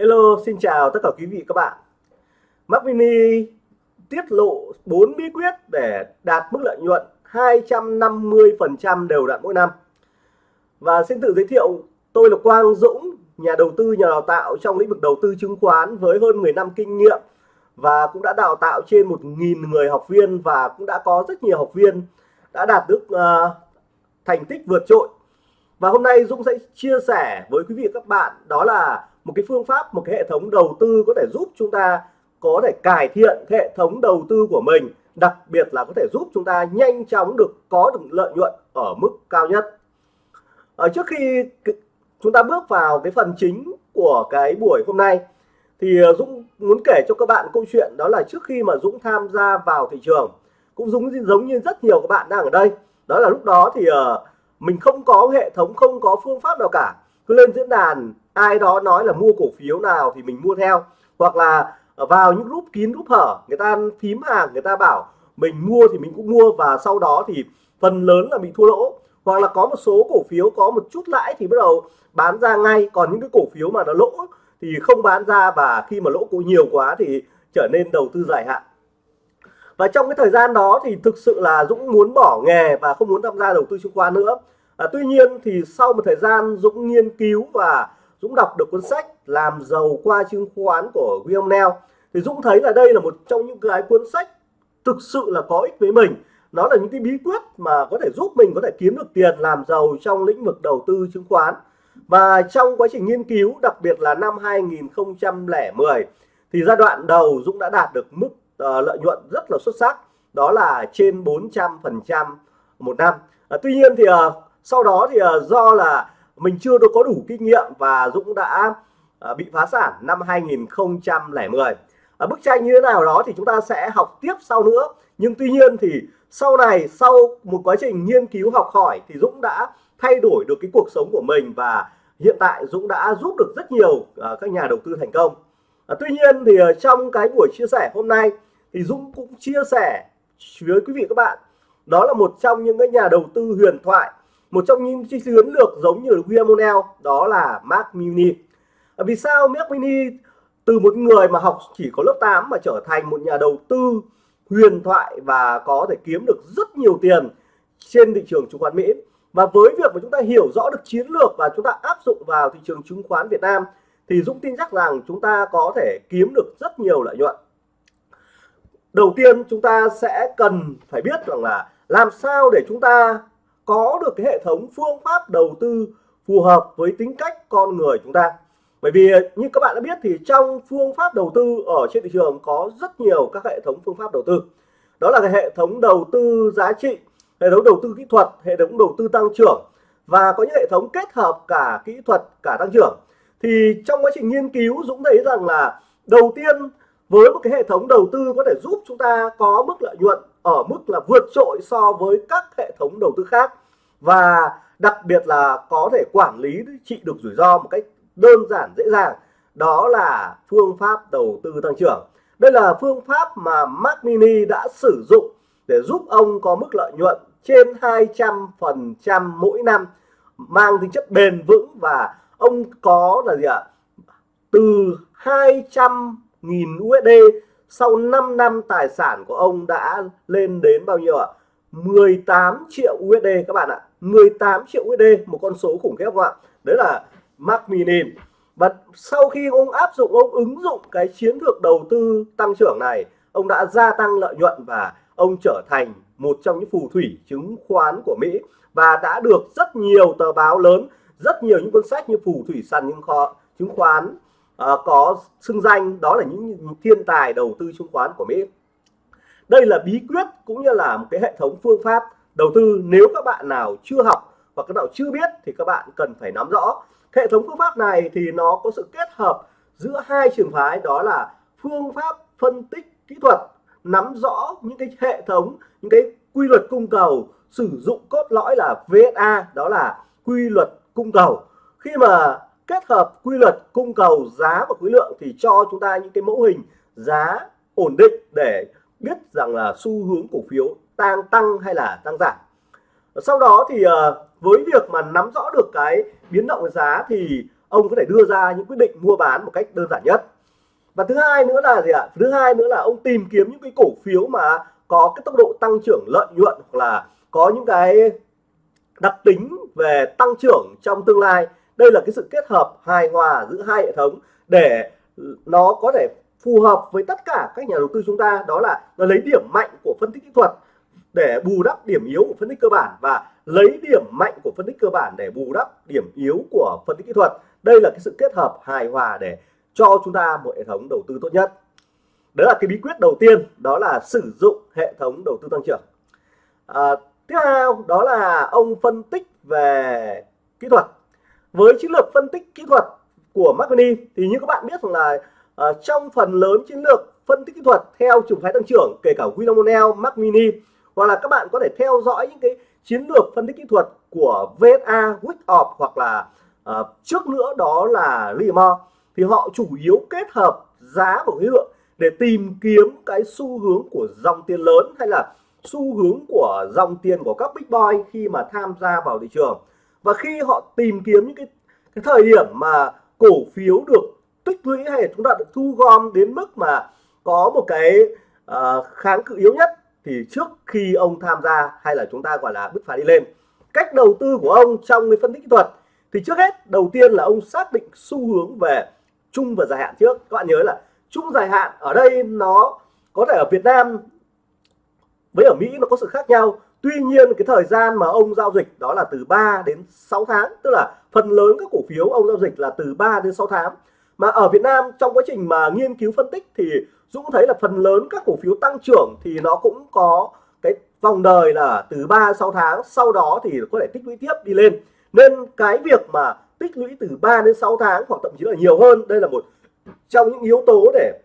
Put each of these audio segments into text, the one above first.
Hello, xin chào tất cả quý vị các bạn. Mac Mini tiết lộ 4 bí quyết để đạt mức lợi nhuận 250% đều đặn mỗi năm. Và xin tự giới thiệu, tôi là Quang Dũng, nhà đầu tư, nhà đào tạo trong lĩnh vực đầu tư chứng khoán với hơn 10 năm kinh nghiệm và cũng đã đào tạo trên 1.000 người học viên và cũng đã có rất nhiều học viên đã đạt được uh, thành tích vượt trội. Và hôm nay Dũng sẽ chia sẻ với quý vị các bạn đó là một cái phương pháp, một cái hệ thống đầu tư có thể giúp chúng ta có thể cải thiện hệ thống đầu tư của mình, đặc biệt là có thể giúp chúng ta nhanh chóng được, có được lợi nhuận ở mức cao nhất. Ở trước khi chúng ta bước vào cái phần chính của cái buổi hôm nay, thì ờ, Dũng muốn kể cho các bạn câu chuyện đó là trước khi mà Dũng tham gia vào thị trường, cũng giống giống như rất nhiều các bạn đang ở đây. Đó là lúc đó thì ờ, mình không có hệ thống, không có phương pháp nào cả. Cứ lên diễn đàn ai đó nói là mua cổ phiếu nào thì mình mua theo. Hoặc là vào những group kín group hở người ta phím hàng người ta bảo mình mua thì mình cũng mua và sau đó thì phần lớn là bị thua lỗ. Hoặc là có một số cổ phiếu có một chút lãi thì bắt đầu bán ra ngay. Còn những cái cổ phiếu mà nó lỗ thì không bán ra và khi mà lỗ cũng nhiều quá thì trở nên đầu tư dài hạn. Và trong cái thời gian đó thì thực sự là Dũng muốn bỏ nghề và không muốn tham gia đầu tư chứng khoán nữa. À, tuy nhiên thì sau một thời gian Dũng nghiên cứu và Dũng đọc được cuốn sách làm giàu qua chứng khoán của William Neal thì Dũng thấy là đây là một trong những cái cuốn sách thực sự là có ích với mình. Nó là những cái bí quyết mà có thể giúp mình có thể kiếm được tiền làm giàu trong lĩnh vực đầu tư chứng khoán. Và trong quá trình nghiên cứu đặc biệt là năm 2010 thì giai đoạn đầu Dũng đã đạt được mức uh, lợi nhuận rất là xuất sắc. Đó là trên 400 phần trăm một năm. À, tuy nhiên thì uh, sau đó thì uh, do là mình chưa có đủ kinh nghiệm và Dũng đã à, bị phá sản năm 2010 ở bức tranh như thế nào đó thì chúng ta sẽ học tiếp sau nữa. Nhưng tuy nhiên thì sau này sau một quá trình nghiên cứu học hỏi thì Dũng đã thay đổi được cái cuộc sống của mình và hiện tại Dũng đã giúp được rất nhiều uh, các nhà đầu tư thành công. À, tuy nhiên thì uh, trong cái buổi chia sẻ hôm nay thì Dũng cũng chia sẻ với quý vị các bạn. Đó là một trong những cái nhà đầu tư huyền thoại một trong những chiến lược giống như William O'Neill, đó là Mark Mini à, vì sao Mark Mini từ một người mà học chỉ có lớp 8 mà trở thành một nhà đầu tư huyền thoại và có thể kiếm được rất nhiều tiền trên thị trường chứng khoán Mỹ? Và với việc mà chúng ta hiểu rõ được chiến lược và chúng ta áp dụng vào thị trường chứng khoán Việt Nam, thì Dũng tin chắc rằng chúng ta có thể kiếm được rất nhiều lợi nhuận. Đầu tiên, chúng ta sẽ cần phải biết rằng là làm sao để chúng ta có được cái hệ thống phương pháp đầu tư phù hợp với tính cách con người chúng ta. Bởi vì, như các bạn đã biết thì trong phương pháp đầu tư ở trên thị trường có rất nhiều các hệ thống phương pháp đầu tư. Đó là cái hệ thống đầu tư giá trị, hệ thống đầu tư kỹ thuật, hệ thống đầu tư tăng trưởng và có những hệ thống kết hợp cả kỹ thuật, cả tăng trưởng. Thì trong quá trình nghiên cứu, Dũng thấy rằng là đầu tiên với một cái hệ thống đầu tư có thể giúp chúng ta có mức lợi nhuận ở mức là vượt trội so với các hệ thống đầu tư khác. Và đặc biệt là có thể quản lý trị được rủi ro một cách đơn giản, dễ dàng, đó là phương pháp đầu tư tăng trưởng. Đây là phương pháp mà Mac Mini đã sử dụng để giúp ông có mức lợi nhuận trên 200% mỗi năm, mang tính chất bền vững. Và ông có là gì ạ? Từ 200.000 USD sau 5 năm, tài sản của ông đã lên đến bao nhiêu ạ? 18 triệu USD các bạn ạ. 18 triệu USD một con số khủng khiếp không ạ? Đấy là Mark Minin. và sau khi ông áp dụng, ông ứng dụng cái chiến lược đầu tư tăng trưởng này, ông đã gia tăng lợi nhuận và ông trở thành một trong những phù thủy chứng khoán của Mỹ. Và đã được rất nhiều tờ báo lớn, rất nhiều những cuốn sách như phù thủy sàn những kho, chứng khoán Ờ, có xưng danh, đó là những thiên tài đầu tư chứng khoán của Mỹ. Đây là bí quyết cũng như là một cái hệ thống phương pháp đầu tư. Nếu các bạn nào chưa học và các nào chưa biết thì các bạn cần phải nắm rõ. Hệ thống phương pháp này thì nó có sự kết hợp giữa hai trường phái, đó là phương pháp phân tích kỹ thuật, nắm rõ những cái hệ thống, những cái quy luật cung cầu, sử dụng cốt lõi là VSA đó là quy luật cung cầu. Khi mà kết hợp quy luật, cung cầu, giá và khối lượng thì cho chúng ta những cái mẫu hình giá ổn định để biết rằng là xu hướng cổ phiếu tăng tăng hay là tăng giảm. Sau đó thì ờ, với việc mà nắm rõ được cái biến động giá thì ông có thể đưa ra những quyết định mua bán một cách đơn giản nhất. Và thứ hai nữa là gì ạ? Thứ hai nữa là ông tìm kiếm những cái cổ phiếu mà có cái tốc độ tăng trưởng lợi nhuận hoặc là có những cái đặc tính về tăng trưởng trong tương lai đây là cái sự kết hợp hài hòa giữa hai hệ thống để nó có thể phù hợp với tất cả các nhà đầu tư chúng ta. Đó là nó lấy điểm mạnh của phân tích kỹ thuật để bù đắp điểm yếu của phân tích cơ bản và lấy điểm mạnh của phân tích cơ bản để bù đắp điểm yếu của phân tích kỹ thuật. Đây là cái sự kết hợp hài hòa để cho chúng ta một hệ thống đầu tư tốt nhất. Đó là cái bí quyết đầu tiên đó là sử dụng hệ thống đầu tư tăng trưởng. À, tiếp theo đó là ông phân tích về kỹ thuật với chiến lược phân tích kỹ thuật của Mac thì như các bạn biết rằng là uh, trong phần lớn chiến lược phân tích kỹ thuật theo trường phái tăng trưởng kể cả William O'Neill, Mac Mini hoặc là các bạn có thể theo dõi những cái chiến lược phân tích kỹ thuật của VSA, Wickoff hoặc là uh, trước nữa đó là Livermore thì họ chủ yếu kết hợp giá và khối lượng để tìm kiếm cái xu hướng của dòng tiền lớn hay là xu hướng của dòng tiền của các big boy khi mà tham gia vào thị trường và khi họ tìm kiếm những cái, cái thời điểm mà cổ phiếu được tích lũy hay chúng ta được thu gom đến mức mà có một cái uh, kháng cự yếu nhất thì trước khi ông tham gia hay là chúng ta gọi là bứt phá đi lên cách đầu tư của ông trong cái phân tích kỹ thuật thì trước hết đầu tiên là ông xác định xu hướng về chung và dài hạn trước. Các bạn nhớ là chung dài hạn ở đây nó có thể ở Việt Nam với ở Mỹ nó có sự khác nhau. Tuy nhiên, cái thời gian mà ông giao dịch đó là từ 3 đến 6 tháng, tức là phần lớn các cổ phiếu ông giao dịch là từ 3 đến 6 tháng. Mà ở Việt Nam, trong quá trình mà nghiên cứu phân tích thì Dũng thấy là phần lớn các cổ phiếu tăng trưởng thì nó cũng có cái vòng đời là từ 3 6 tháng, sau đó thì có thể tích lũy tiếp đi lên. Nên cái việc mà tích lũy từ 3 đến 6 tháng hoặc thậm chí là nhiều hơn, đây là một trong những yếu tố để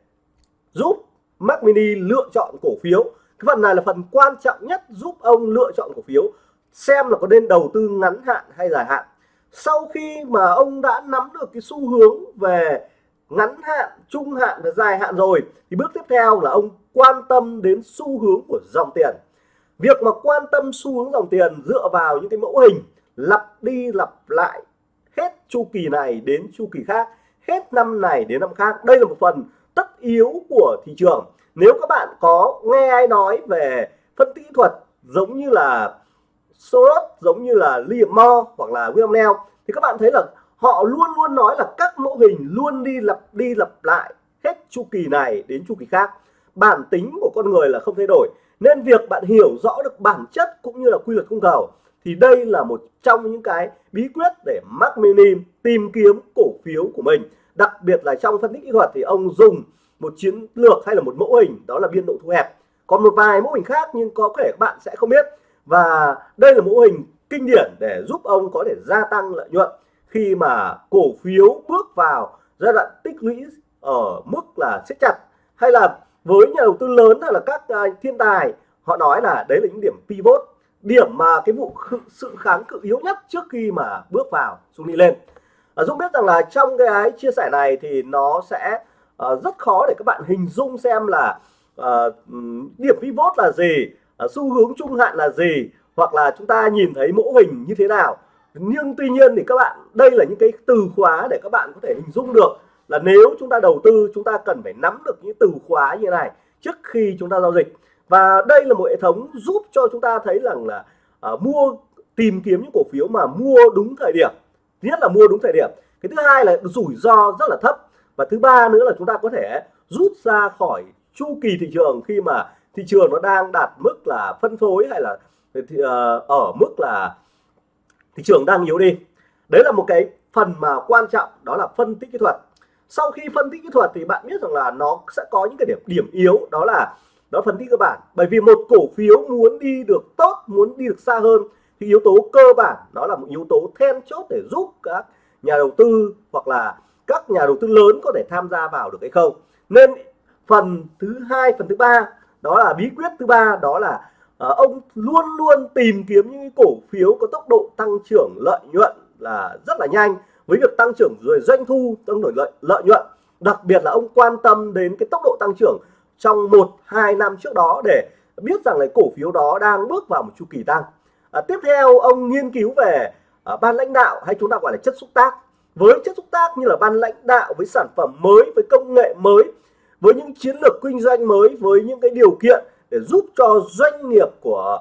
giúp Mac Mini lựa chọn cổ phiếu cái phần này là phần quan trọng nhất giúp ông lựa chọn cổ phiếu, xem là có nên đầu tư ngắn hạn hay dài hạn. Sau khi mà ông đã nắm được cái xu hướng về ngắn hạn, trung hạn và dài hạn rồi, thì bước tiếp theo là ông quan tâm đến xu hướng của dòng tiền. Việc mà quan tâm xu hướng dòng tiền dựa vào những cái mẫu hình, lặp đi lặp lại hết chu kỳ này đến chu kỳ khác, hết năm này đến năm khác, đây là một phần tất yếu của thị trường nếu các bạn có nghe ai nói về phân tích kỹ thuật giống như là Soros, giống như là Liam Moore hoặc là William Neal, thì các bạn thấy là họ luôn luôn nói là các mô hình luôn đi lặp đi lặp lại hết chu kỳ này đến chu kỳ khác. Bản tính của con người là không thay đổi. Nên việc bạn hiểu rõ được bản chất cũng như là quy luật cung cầu thì đây là một trong những cái bí quyết để Mark Mini tìm kiếm cổ phiếu của mình. Đặc biệt là trong phân tích kỹ thuật thì ông dùng một chiến lược hay là một mẫu hình, đó là biên độ thu hẹp. Còn một vài mẫu hình khác nhưng có thể các bạn sẽ không biết. Và đây là mẫu hình kinh điển để giúp ông có thể gia tăng lợi nhuận khi mà cổ phiếu bước vào giai đoạn tích lũy ở mức là siết chặt. Hay là với nhà đầu tư lớn hay là các à, thiên tài, họ nói là đấy là những điểm pivot, điểm mà cái vụ sự kháng cự yếu nhất trước khi mà bước vào xung đi lên. À, Dũng biết rằng là trong cái chia sẻ này thì nó sẽ uh, rất khó để các bạn hình dung xem là uh, điểm pivot là gì uh, xu hướng trung hạn là gì hoặc là chúng ta nhìn thấy mẫu hình như thế nào. Nhưng tuy nhiên thì các bạn đây là những cái từ khóa để các bạn có thể hình dung được là nếu chúng ta đầu tư chúng ta cần phải nắm được những từ khóa như này trước khi chúng ta giao dịch. Và đây là một hệ thống giúp cho chúng ta thấy rằng là uh, mua tìm kiếm những cổ phiếu mà mua đúng thời điểm thứ nhất là mua đúng thời điểm. Cái thứ hai là rủi ro rất là thấp và thứ ba nữa là chúng ta có thể rút ra khỏi chu kỳ thị trường khi mà thị trường nó đang đạt mức là phân phối hay là ờ, thì, uh, ờ, ở mức là thị trường đang yếu đi. Đấy là một cái phần mà quan trọng đó là phân tích kỹ thuật. Sau khi phân tích kỹ thuật thì bạn biết rằng là nó sẽ có những cái điểm điểm yếu đó là đó phân tích cơ bản. Bởi vì một cổ phiếu muốn đi được tốt muốn đi được xa hơn thì yếu tố cơ bản đó là một yếu tố then chốt để giúp các nhà đầu tư hoặc là các nhà đầu tư lớn có thể tham gia vào được hay không. Nên phần thứ hai phần thứ ba đó là bí quyết thứ ba đó là à, ông luôn luôn tìm kiếm những cổ phiếu có tốc độ tăng trưởng lợi nhuận là rất là nhanh. Với việc tăng trưởng rồi doanh thu tăng trưởng lợi, lợi nhuận đặc biệt là ông quan tâm đến cái tốc độ tăng trưởng trong một hai năm trước đó để biết rằng là cổ phiếu đó đang bước vào một chu kỳ tăng. À, tiếp theo ông nghiên cứu về à, ban lãnh đạo hay chúng ta gọi là chất xúc tác với chất xúc tác như là ban lãnh đạo với sản phẩm mới với công nghệ mới với những chiến lược kinh doanh mới với những cái điều kiện để giúp cho doanh nghiệp của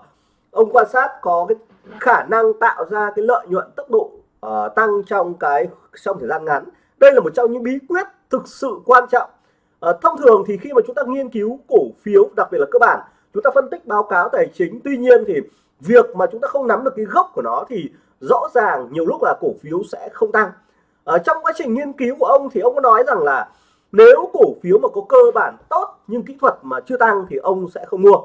ông quan sát có cái khả năng tạo ra cái lợi nhuận tốc độ uh, tăng trong cái trong thời gian ngắn. Đây là một trong những bí quyết thực sự quan trọng. Uh, thông thường thì khi mà chúng ta nghiên cứu cổ phiếu đặc biệt là cơ bản chúng ta phân tích báo cáo tài chính. Tuy nhiên thì việc mà chúng ta không nắm được cái gốc của nó thì rõ ràng nhiều lúc là cổ phiếu sẽ không tăng ở trong quá trình nghiên cứu của ông thì ông có nói rằng là nếu cổ phiếu mà có cơ bản tốt nhưng kỹ thuật mà chưa tăng thì ông sẽ không mua.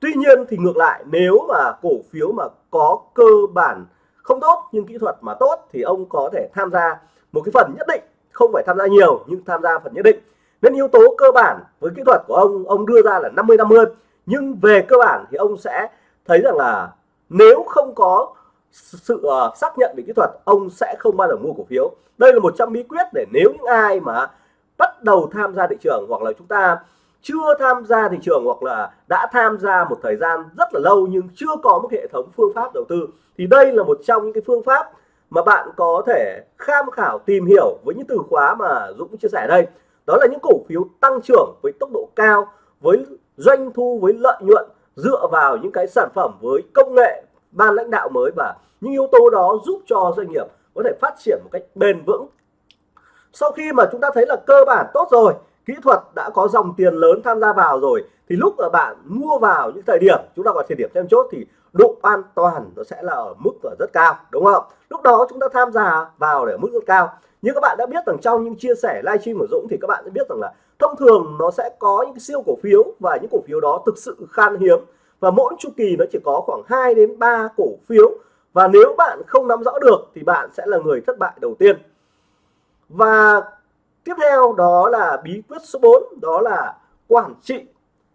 Tuy nhiên thì ngược lại, nếu mà cổ phiếu mà có cơ bản không tốt nhưng kỹ thuật mà tốt thì ông có thể tham gia một cái phần nhất định. Không phải tham gia nhiều nhưng tham gia phần nhất định. Nên yếu tố cơ bản với kỹ thuật của ông ông đưa ra là 50 50 nhưng về cơ bản thì ông sẽ thấy rằng là nếu không có sự uh, xác nhận về kỹ thuật ông sẽ không bao giờ mua cổ phiếu. Đây là một trong bí quyết để nếu những ai mà bắt đầu tham gia thị trường hoặc là chúng ta chưa tham gia thị trường hoặc là đã tham gia một thời gian rất là lâu nhưng chưa có một hệ thống phương pháp đầu tư thì đây là một trong những cái phương pháp mà bạn có thể tham khảo tìm hiểu với những từ khóa mà Dũng chia sẻ đây. Đó là những cổ phiếu tăng trưởng với tốc độ cao với doanh thu với lợi nhuận dựa vào những cái sản phẩm với công nghệ ban lãnh đạo mới và những yếu tố đó giúp cho doanh nghiệp có thể phát triển một cách bền vững. Sau khi mà chúng ta thấy là cơ bản tốt rồi, kỹ thuật đã có dòng tiền lớn tham gia vào rồi, thì lúc mà bạn mua vào những thời điểm chúng ta gọi thời điểm thêm chốt thì độ an toàn nó sẽ là ở mức là rất cao, đúng không? Lúc đó chúng ta tham gia vào để ở mức rất cao. Như các bạn đã biết rằng trong những chia sẻ livestream của Dũng thì các bạn sẽ biết rằng là thông thường nó sẽ có những siêu cổ phiếu và những cổ phiếu đó thực sự khan hiếm và mỗi chu kỳ nó chỉ có khoảng 2 đến 3 cổ phiếu. Và nếu bạn không nắm rõ được thì bạn sẽ là người thất bại đầu tiên. Và tiếp theo đó là bí quyết số 4 đó là quản trị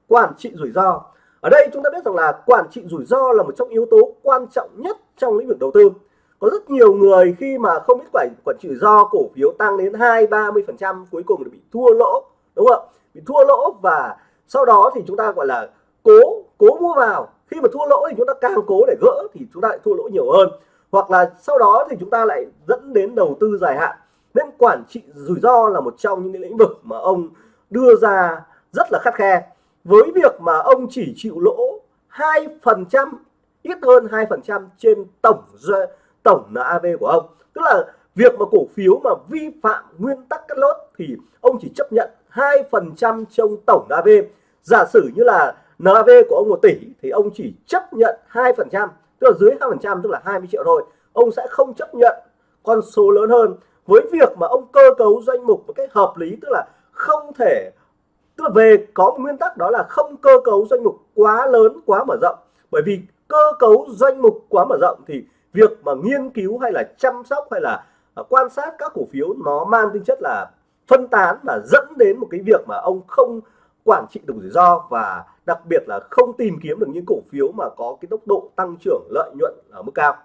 quản trị rủi ro. Ở đây chúng ta biết rằng là quản trị rủi ro là một trong yếu tố quan trọng nhất trong lĩnh vực đầu tư. Có rất nhiều người khi mà không biết quản quản trị rủi ro, cổ phiếu tăng đến hai, ba mươi phần trăm, cuối cùng là bị thua lỗ, đúng không bị thua lỗ và sau đó thì chúng ta gọi là cố cố mua vào. Khi mà thua lỗ thì chúng ta càng cố để gỡ thì chúng ta lại thua lỗ nhiều hơn. Hoặc là sau đó thì chúng ta lại dẫn đến đầu tư dài hạn. Nên quản trị rủi ro là một trong những lĩnh vực mà ông đưa ra rất là khắt khe. Với việc mà ông chỉ chịu lỗ hai phần trăm, ít hơn hai phần trăm trên tổng tổng NAV của ông. Tức là việc mà cổ phiếu mà vi phạm nguyên tắc cắt lốt thì ông chỉ chấp nhận hai phần trăm trong tổng NAV giả sử như là NAV của ông một tỷ thì ông chỉ chấp nhận hai phần trăm, tức là dưới hai phần trăm, tức là 20 triệu thôi. Ông sẽ không chấp nhận con số lớn hơn với việc mà ông cơ cấu danh mục một cách hợp lý, tức là không thể, tức là về có một nguyên tắc đó là không cơ cấu danh mục quá lớn, quá mở rộng. Bởi vì cơ cấu danh mục quá mở rộng thì việc mà nghiên cứu hay là chăm sóc hay là à, quan sát các cổ phiếu nó mang tính chất là phân tán và dẫn đến một cái việc mà ông không quản trị được rủi ro và đặc biệt là không tìm kiếm được những cổ phiếu mà có cái tốc độ tăng trưởng lợi nhuận ở mức cao.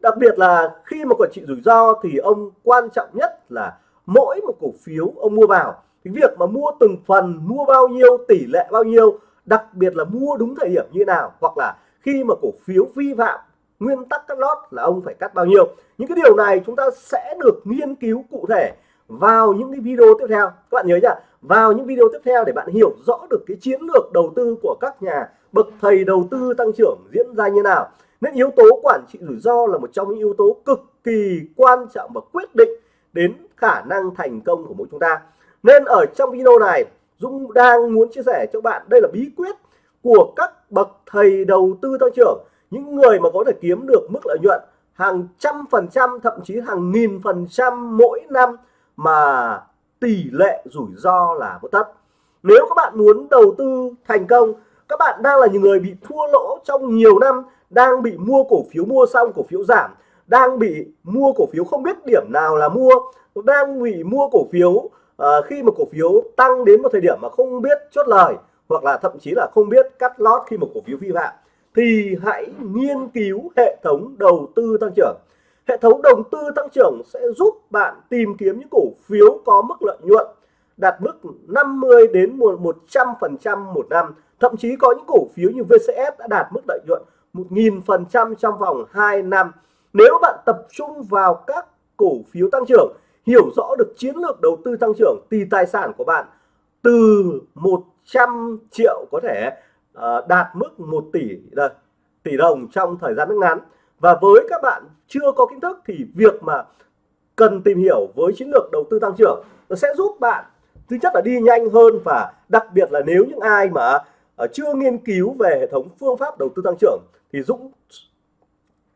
Đặc biệt là khi mà quản trị rủi ro thì ông quan trọng nhất là mỗi một cổ phiếu ông mua vào cái việc mà mua từng phần, mua bao nhiêu, tỷ lệ bao nhiêu, đặc biệt là mua đúng thời điểm như nào, hoặc là khi mà cổ phiếu vi phạm nguyên tắc cắt lót là ông phải cắt bao nhiêu. Những cái điều này chúng ta sẽ được nghiên cứu cụ thể vào những cái video tiếp theo. Các bạn nhớ nhá, vào những video tiếp theo để bạn hiểu rõ được cái chiến lược đầu tư của các nhà bậc thầy đầu tư tăng trưởng diễn ra như nào. Nên yếu tố quản trị rủi ro là một trong những yếu tố cực kỳ quan trọng và quyết định đến khả năng thành công của mỗi chúng ta. Nên ở trong video này, Dũng đang muốn chia sẻ cho bạn đây là bí quyết của các bậc thầy đầu tư tăng trưởng. Những người mà có thể kiếm được mức lợi nhuận hàng trăm phần trăm, thậm chí hàng nghìn phần trăm mỗi năm mà tỷ lệ rủi ro là một thấp. nếu các bạn muốn đầu tư thành công các bạn đang là những người bị thua lỗ trong nhiều năm đang bị mua cổ phiếu mua xong cổ phiếu giảm đang bị mua cổ phiếu không biết điểm nào là mua đang bị mua cổ phiếu à, khi mà cổ phiếu tăng đến một thời điểm mà không biết chốt lời hoặc là thậm chí là không biết cắt lót khi một cổ phiếu vi phạm thì hãy nghiên cứu hệ thống đầu tư tăng trưởng hệ thống đầu tư tăng trưởng sẽ giúp bạn tìm kiếm những cổ phiếu có mức lợi nhuận đạt mức 50 đến 100 phần trăm một năm. Thậm chí có những cổ phiếu như VCS đã đạt mức lợi nhuận 1.000 phần trăm trong vòng 2 năm. Nếu bạn tập trung vào các cổ phiếu tăng trưởng, hiểu rõ được chiến lược đầu tư tăng trưởng, thì tài sản của bạn từ 100 triệu có thể ờ, đạt mức 1 tỷ tỷ đồng trong thời gian rất ngắn và với các bạn chưa có kiến thức thì việc mà cần tìm hiểu với chiến lược đầu tư tăng trưởng nó sẽ giúp bạn thứ nhất là đi nhanh hơn và đặc biệt là nếu những ai mà ờ, chưa nghiên cứu về hệ thống phương pháp đầu tư tăng trưởng thì Dũng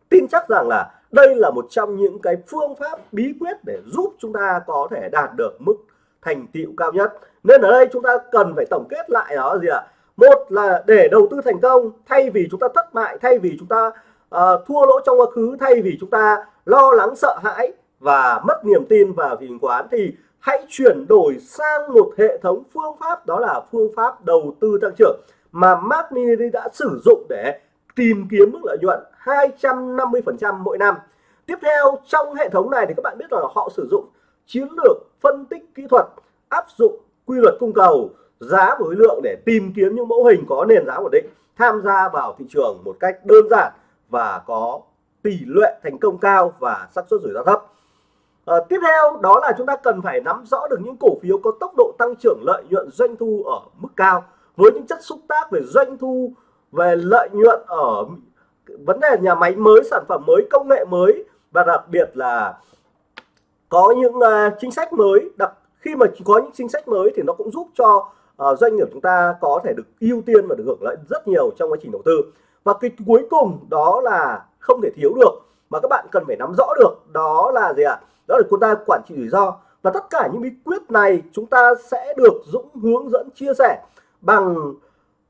tin chắc rằng là đây là một trong những cái phương pháp bí quyết để giúp chúng ta có thể đạt được mức thành tựu cao nhất. Nên ở đây chúng ta cần phải tổng kết lại đó gì ạ? Một là để đầu tư thành công, thay vì chúng ta thất bại, thay vì chúng ta uh, thua lỗ trong quá khứ thay vì chúng ta lo lắng sợ hãi và mất niềm tin vào thị trường quán thì hãy chuyển đổi sang một hệ thống phương pháp đó là phương pháp đầu tư tăng trưởng mà Mark Mini đã sử dụng để tìm kiếm mức lợi nhuận 250% mỗi năm. Tiếp theo trong hệ thống này thì các bạn biết là họ sử dụng chiến lược phân tích kỹ thuật áp dụng quy luật cung cầu giá và khối lượng để tìm kiếm những mẫu hình có nền giá ổn định tham gia vào thị trường một cách đơn giản và có tỷ lệ thành công cao và xác suất rủi ro thấp. À, tiếp theo đó là chúng ta cần phải nắm rõ được những cổ phiếu có tốc độ tăng trưởng lợi nhuận doanh thu ở mức cao với những chất xúc tác về doanh thu về lợi nhuận ở vấn đề nhà máy mới sản phẩm mới công nghệ mới và đặc biệt là có những uh, chính sách mới đặc khi mà có những chính sách mới thì nó cũng giúp cho uh, doanh nghiệp chúng ta có thể được ưu tiên và được hưởng lợi rất nhiều trong quá trình đầu tư và cái cuối cùng đó là không thể thiếu được, mà các bạn cần phải nắm rõ được đó là gì ạ? À? đó là chúng ta quản trị rủi ro. Và tất cả những bí quyết này chúng ta sẽ được Dũng hướng dẫn chia sẻ bằng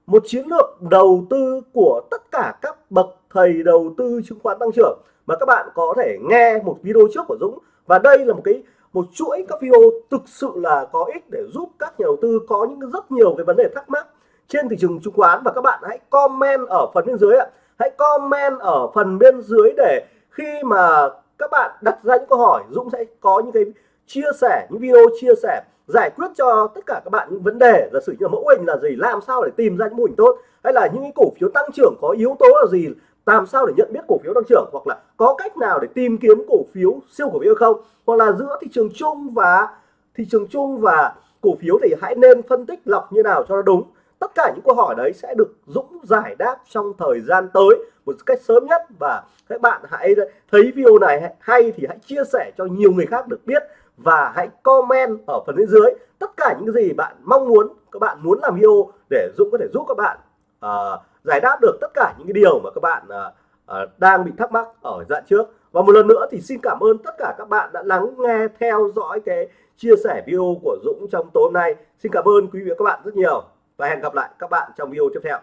một chiến lược đầu tư của tất cả các bậc thầy đầu tư chứng khoán tăng trưởng. Mà các bạn có thể nghe một video trước của Dũng. Và đây là một cái, một chuỗi các video thực sự là có ích để giúp các nhà đầu tư có những rất nhiều cái vấn đề thắc mắc trên thị trường chứng khoán và các bạn hãy comment ở phần bên dưới ạ. Hãy comment ở phần bên dưới để khi mà các bạn đặt ra những câu hỏi, Dũng sẽ có những cái chia sẻ, những video chia sẻ, giải quyết cho tất cả các bạn những vấn đề. Giả sử như là mẫu hình là gì, làm sao để tìm ra những mô hình tốt, hay là những cái cổ phiếu tăng trưởng có yếu tố là gì, làm sao để nhận biết cổ phiếu tăng trưởng, hoặc là có cách nào để tìm kiếm cổ phiếu siêu cổ phiếu không, hoặc là giữa thị trường chung và, thị trường chung và cổ phiếu thì hãy nên phân tích lọc như nào cho nó đúng tất cả những câu hỏi đấy sẽ được Dũng giải đáp trong thời gian tới một cách sớm nhất. Và các bạn hãy thấy video này hay thì hãy chia sẻ cho nhiều người khác được biết. Và hãy comment ở phần bên dưới tất cả những gì bạn mong muốn các bạn muốn làm video để Dũng có thể giúp các bạn uh, giải đáp được tất cả những cái điều mà các bạn uh, uh, đang bị thắc mắc ở dạng trước. Và một lần nữa thì xin cảm ơn tất cả các bạn đã lắng nghe theo dõi cái chia sẻ video của Dũng trong tối hôm nay. Xin cảm ơn quý vị và các bạn rất nhiều và hẹn gặp lại các bạn trong video tiếp theo.